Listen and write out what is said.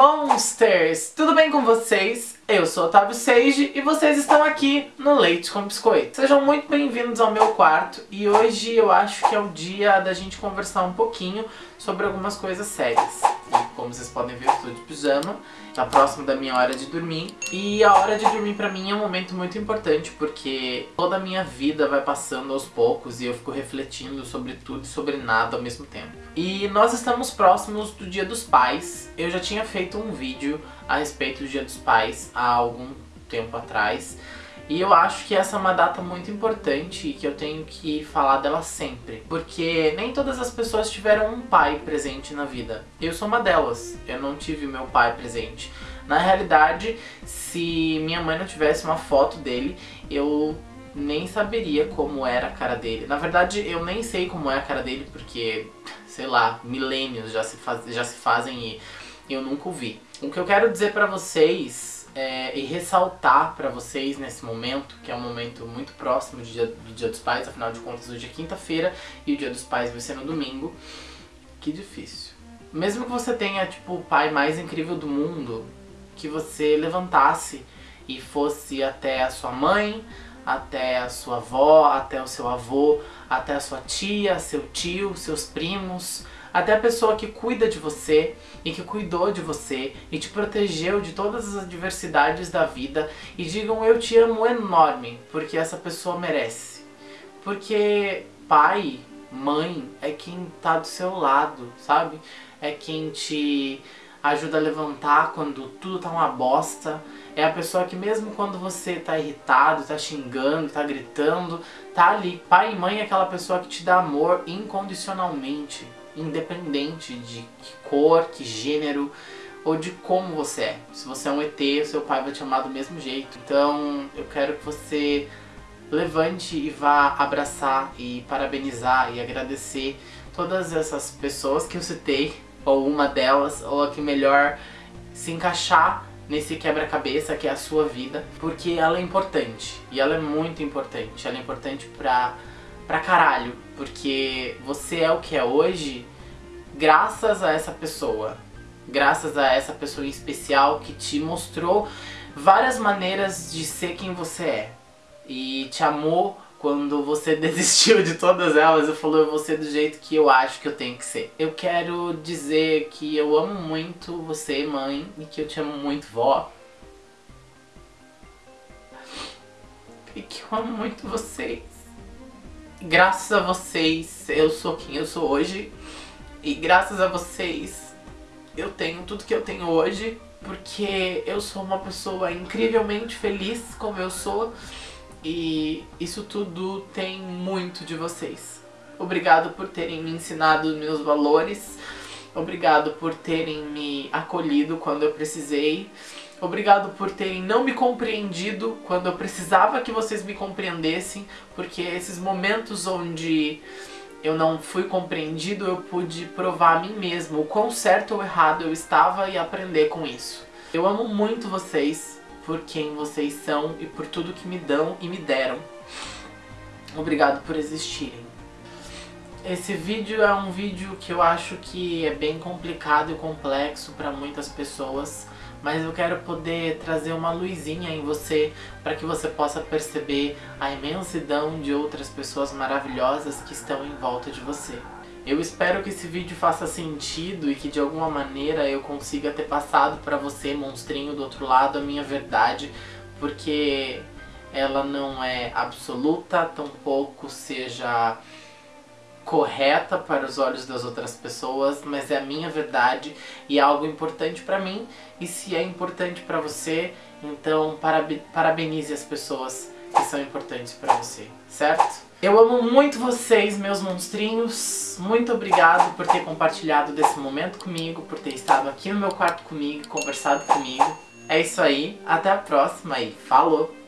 Monsters! Tudo bem com vocês? Eu sou Otávio Seiji e vocês estão aqui no Leite com Biscoito. Sejam muito bem-vindos ao meu quarto e hoje eu acho que é o dia da gente conversar um pouquinho sobre algumas coisas sérias. E como vocês podem ver, eu estou de pijama, tá próximo da minha hora de dormir. E a hora de dormir pra mim é um momento muito importante porque toda a minha vida vai passando aos poucos e eu fico refletindo sobre tudo e sobre nada ao mesmo tempo. E nós estamos próximos do Dia dos Pais. Eu já tinha feito um vídeo a respeito do Dia dos Pais há algum tempo atrás. E eu acho que essa é uma data muito importante e que eu tenho que falar dela sempre. Porque nem todas as pessoas tiveram um pai presente na vida. Eu sou uma delas. Eu não tive meu pai presente. Na realidade, se minha mãe não tivesse uma foto dele, eu nem saberia como era a cara dele. Na verdade, eu nem sei como é a cara dele, porque, sei lá, milênios já se, faz, já se fazem e eu nunca o vi. O que eu quero dizer pra vocês é, e ressaltar para vocês nesse momento, que é um momento muito próximo do dia, do dia dos Pais, afinal de contas hoje é quinta-feira e o Dia dos Pais vai ser no domingo, que difícil. Mesmo que você tenha tipo o pai mais incrível do mundo, que você levantasse e fosse até a sua mãe, até a sua avó, até o seu avô, até a sua tia, seu tio, seus primos, até a pessoa que cuida de você e que cuidou de você e te protegeu de todas as adversidades da vida e digam eu te amo enorme, porque essa pessoa merece. Porque pai, mãe é quem tá do seu lado, sabe? É quem te ajuda a levantar quando tudo tá uma bosta. É a pessoa que mesmo quando você tá irritado, tá xingando, tá gritando, tá ali. Pai e mãe é aquela pessoa que te dá amor incondicionalmente independente de que cor, que gênero ou de como você é. Se você é um ET, seu pai vai te amar do mesmo jeito. Então eu quero que você levante e vá abraçar e parabenizar e agradecer todas essas pessoas que eu citei, ou uma delas, ou a que melhor se encaixar nesse quebra-cabeça que é a sua vida, porque ela é importante, e ela é muito importante, ela é importante pra pra caralho, porque você é o que é hoje graças a essa pessoa, graças a essa pessoa especial que te mostrou várias maneiras de ser quem você é e te amou quando você desistiu de todas elas e falou eu vou ser do jeito que eu acho que eu tenho que ser. Eu quero dizer que eu amo muito você, mãe, e que eu te amo muito, vó. E que eu amo muito vocês graças a vocês eu sou quem eu sou hoje. E graças a vocês eu tenho tudo que eu tenho hoje. Porque eu sou uma pessoa incrivelmente feliz como eu sou. E isso tudo tem muito de vocês. Obrigado por terem me ensinado meus valores. Obrigado por terem me acolhido quando eu precisei. Obrigado por terem não me compreendido quando eu precisava que vocês me compreendessem, porque esses momentos onde eu não fui compreendido, eu pude provar a mim mesmo o quão certo ou errado eu estava e aprender com isso. Eu amo muito vocês por quem vocês são e por tudo que me dão e me deram. Obrigado por existirem. Esse vídeo é um vídeo que eu acho que é bem complicado e complexo para muitas pessoas mas eu quero poder trazer uma luzinha em você para que você possa perceber a imensidão de outras pessoas maravilhosas que estão em volta de você. Eu espero que esse vídeo faça sentido e que de alguma maneira eu consiga ter passado para você, monstrinho do outro lado, a minha verdade, porque ela não é absoluta, tampouco seja correta para os olhos das outras pessoas, mas é a minha verdade e é algo importante para mim. E se é importante para você, então parabenize as pessoas que são importantes para você, certo? Eu amo muito vocês, meus monstrinhos. Muito obrigado por ter compartilhado desse momento comigo, por ter estado aqui no meu quarto comigo, conversado comigo. É isso aí, até a próxima e falou!